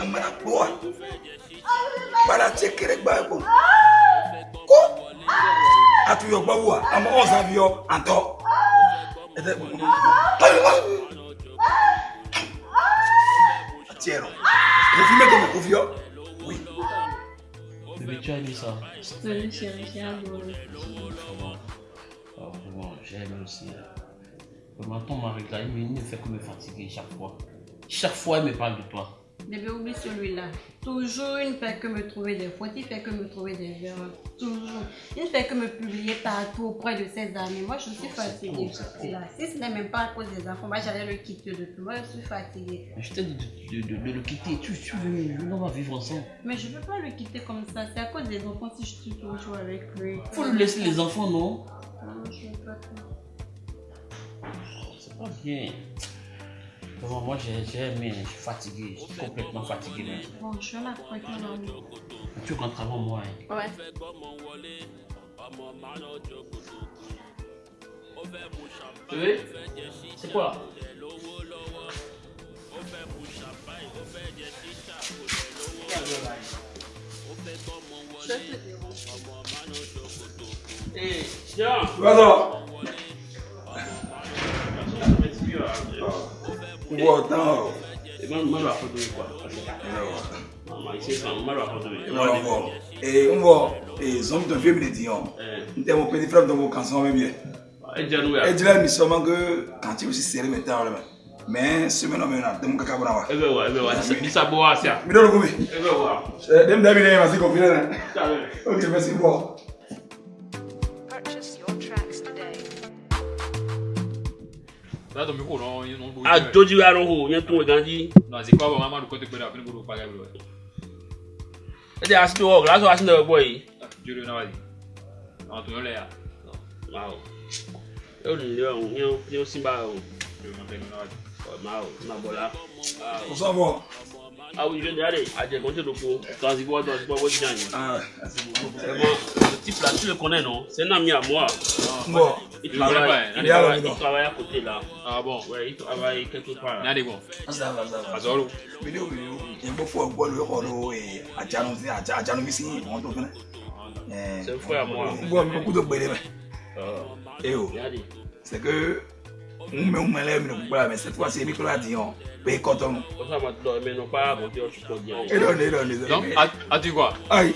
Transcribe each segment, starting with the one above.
amara kpɔa bala tse kere gba ko. Ko atuyɔ gbɔ wa amɔ ɔzaviyɔ atɔ ɛtɛ tiɛ rɔ kofi mɛ tɛmɛ kofi yɔ oui. Bébé, tu as aimé ça? Je te le chérie, j'ai adoré. Vraiment. Ah, aussi. Ton mari, il ne fait que me fatiguer chaque fois. Chaque fois, il me parle de toi. Bébé, oublie celui-là. Toujours, il ne fait que me trouver des fautes, il fait que me trouver des erreurs. Toujours. Il ne fait que me publier partout auprès de ses amis. Moi, je suis fatiguée. c'est Là. Si ce n'est même pas à cause des enfants, moi, j'allais le quitter depuis. Moi, je suis fatiguée. Mais je t'ai dit de, de- de- de le quitter. Tu, veux, on va vivre ensemble. Mais je ne peux pas le quitter comme ça. C'est à cause des enfants si je suis toujours avec lui. Faut lui laisser les enfants, non? Non, je ne peux pas. C'est pas bien. Vraiment, moi, j'ai j'ai aimé. Je suis fatigué. Je suis complètement fatigué. même. Bon, je suis là avec mon amour. Tu rentres avant moi. hein. Ouais. Bébé, c'est quoi? Eh, tiens wazɔ n bɔ ee zɔn fiye mi de di yan n tɛ petit frère dɔ ko kansan bɛ e jira ko kanti mɛ semaine na ka wa mi dɔw ma se ko fi ok merci bɔ. adzodziwo aɖewo nye tó gã dzi. ɛdi asi tó wɔ glaso asi nɛ gbɔ yi. Wow. Eu não, eu, eu simbao. Eu não tenho nada. Mal, na bola. Por favor. Ah, o engenheiro, a gente continua com. Então, as igual, as igual, as igual. Ah, as igual. É bom. Type là, tu le connais non? C'est un ami à moi. n bɔ Il Il travaille, il il travaille, il travaille à côté là. Ah bon? Ouais, il travaille quelque part. Ní àdìgbò. ça va ça va. Àzọ́rò. video mi n bɔ fɔ bɔlu yɔrɔ lo ee ajanu si aja ajanu mi si wɔn tó fɛnɛ. C'est un frère à moi. c'est que n mɛ n mɛlɛ mi kukura mɛ cette fois ci mi tora di yan pe kɔtɔnu. Comme ça, maintenant, mais non pas monter au support bien. e dɔn de e dɔn de Donc, dɔn. a tu quoi? Ayi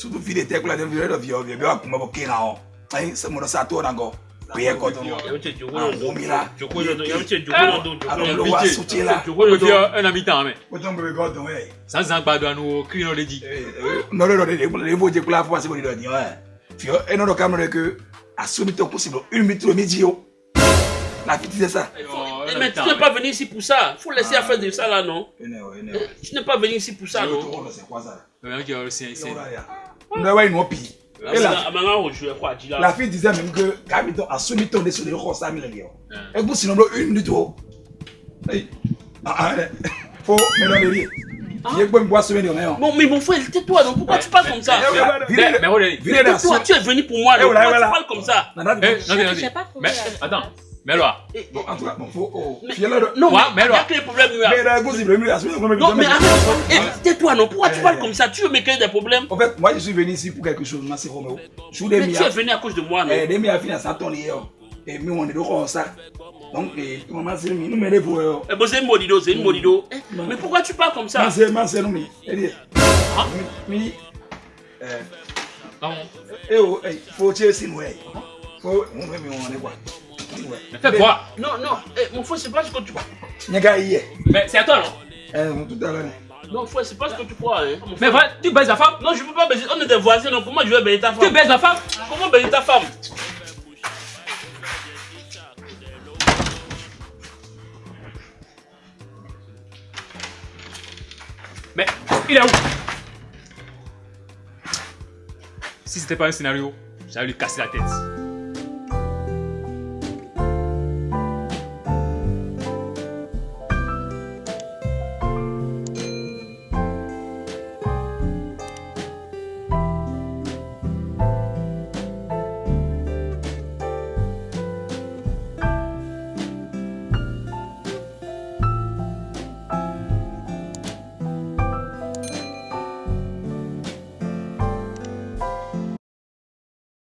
surtout fi de tɛ kula de bi wa bɔ ayi sa to na joko Ah, le. Joko le joko le le wa pitié. soutien la. Joko dans O le fi dos. un ami tan o yɛ. San san anu kiri dɔ de de de b'o je kula fo ka se k'o de dɔ di yan yɛ fi yɔ e n'o dɔ kamara que a somi tɔ kusi lɔ une minute mi ji o la c'est ça. Eh, Mais tu n'es pas venu ici pour ça. Il faut laisser à faire de ça là, non e e Eh, Tu n'es pas venu ici pour ça, non c'est quoi ça. Bɛn Ah, la mais- ah, mais fille disait même que k'ami tɔ a somi tɔ de so de yɔrɔ sa mi lɛ yɔ. Ouais. e kun sinɔ dɔ une minute ah ah dɛ fo mɛ dɔ de bi. i ye gbɛmi bɔ a somi de yɔrɔ yɔ. Bon, mais mon frère, tais-toi, donc pourquoi tu parles comme ça? Mais mais de. Vire de Toi, tu es venu pour moi, Eh, donc voilà, pourquoi tu parles comme ça Eh, Mais attends. Mais là. bon en tout cas bon fo o fiyɛlɛ dɔ. Non, mais mais il y a alors- que les problèmes là. mais Non, mais arrête. Eh, tais-toi, non Pourquoi tu Eh, parles eh. comme ça? Tu veux me créer des problèmes? En fait, moi je suis venu ici pour quelque chose, ma Roméo. Je Mais tu es venu à cause de moi, non? Eh, demi a fini à mi on est de comme ça. Donc, eh, maman c'est mi, nous m'aider pour euh. Eh, bon, c'est une modido, c'est une modido. Eh, Mais pourquoi tu parles comme ça? Ma c'est, ma c'est nous mi. Eh. Mi. Eh, eh oh, eh, eh. Quoi? Fais quoi? Non, non, eh, mon frère, c'est pas ce que tu crois. Mais c'est à toi non? Eh, tout à l'heure. Non, frère, c'est pas ce que tu crois, hein. Mon Mais frère. va, tu baises la femme? Non, je peux pas baiser. On est des voisins, donc comment je vais baiser ta Tu femme baises la femme? Comment baiser ta femme? Mais il est où? Si c'était pas un scénario, j'allais lui casser la tête.